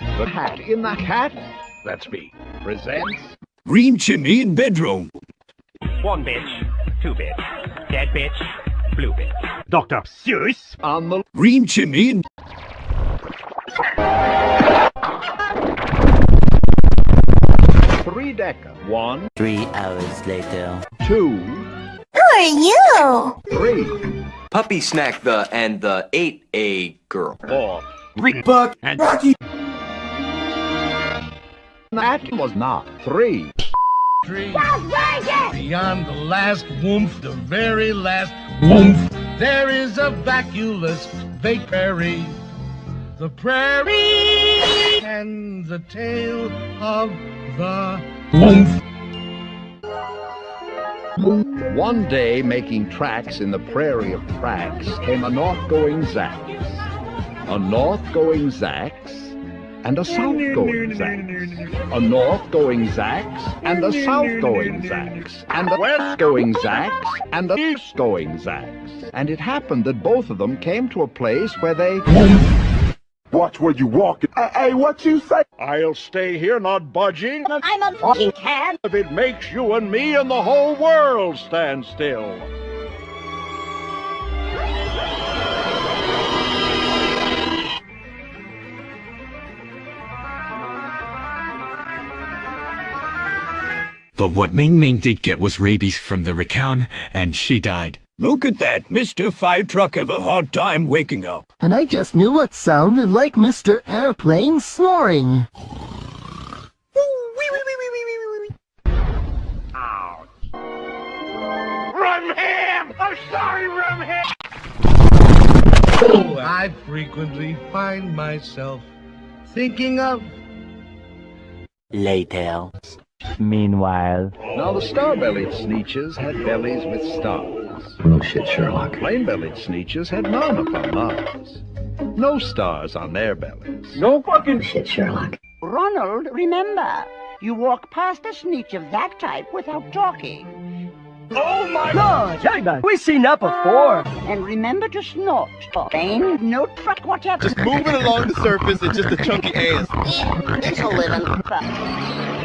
The Cat in the Hat, that's me, presents Green chimney in bedroom. One bitch, two bitch, dead bitch, blue bitch. Dr. Seuss. on the Green chimney in three decker. One, Three hours later. two, Who are you? three, Puppy Snack the and the ate a girl. four. Buck and Rocky. That was not three. Beyond the last woof, the very last woof, there is a vacuous vague prairie. The prairie and the tale of the woomph. One day, making tracks in the prairie of tracks, came a north-going Zax, a north-going Zax, and a south-going Zax, a north-going Zax, and a south-going Zax, and a west-going Zax, and a east-going Zax. And it happened that both of them came to a place where they... Watch where you walk. Hey, hey, what you say? I'll stay here not budging I'm a fucking cat. if it makes you and me and the whole world stand still. But what Ming Ming did get was rabies from the racan, and she died. Look at that. Mr. Fire Truck have a hard time waking up. and I just knew what sounded like Mr. Airplane snoring. Rumham! I'm sorry, Rumham! Oh, I frequently find myself thinking of Later. Meanwhile. Now the star-bellied sneetches had bellies with stars. No shit, Sherlock. Plain-bellied sneetches had none upon Mars. No stars on their bellies. No fucking shit, Sherlock. Ronald, remember, you walk past a sneetch of that type without talking. oh my No, we've seen that before. Ah, and remember to snort. Plain, no truck, whatever. Just moving along the surface and just a chunky ass. It's a living.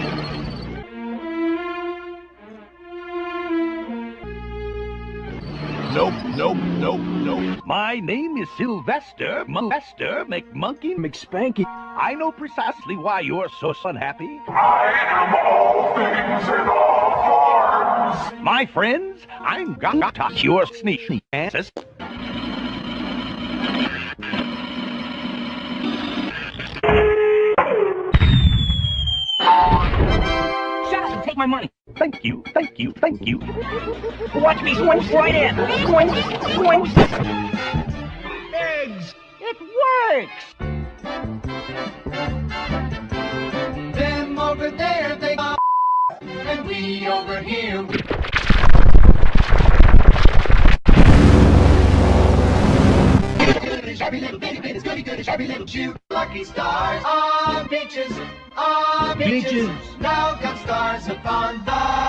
Nope, nope, nope, nope. My name is Sylvester Molester McMonkey McSpanky. I know precisely why you're so unhappy. I am all things in all forms. My friends, I'm gonna cure sneak answers. Shut up and take my money. Thank you, thank you, thank you. Watch me swing right in. Swing, swing. eggs. It works. Them over there, they and we over here. Lucky stars ah, on beaches, on ah, beaches. Now got stars upon the.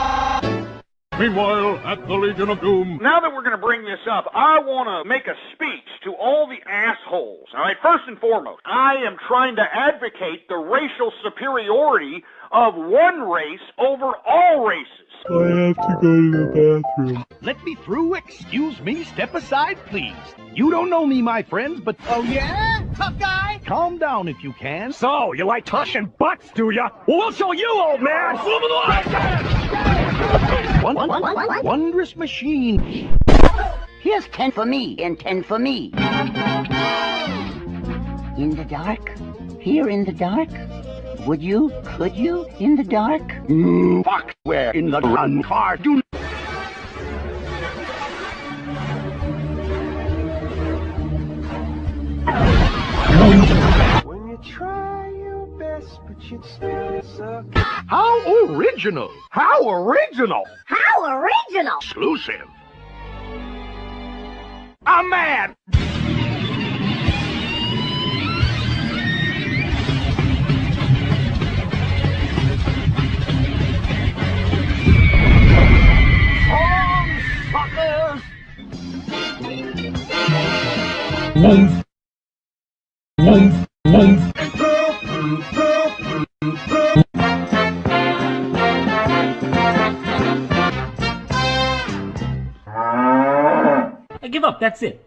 Meanwhile, at the Legion of Doom, Now that we're going to bring this up, I want to make a speech to all the assholes. All right, first and foremost, I am trying to advocate the racial superiority of one race over all races. I have to go to the bathroom. Let me through. Excuse me. Step aside, please. You don't know me, my friends, but oh yeah, tough guy. Calm down if you can. So you like touching butts, do ya? Well, we'll show you, old man. One, one, one, wondrous machine. Here's ten for me and ten for me. In the dark? Here in the dark? Would you? Could you? In the dark? Mm, fuck. Where in the run car? Do best, but you still suck. How original! How original! How original! Exclusive. A man. Woof. Woof. Woof. I give up, that's it.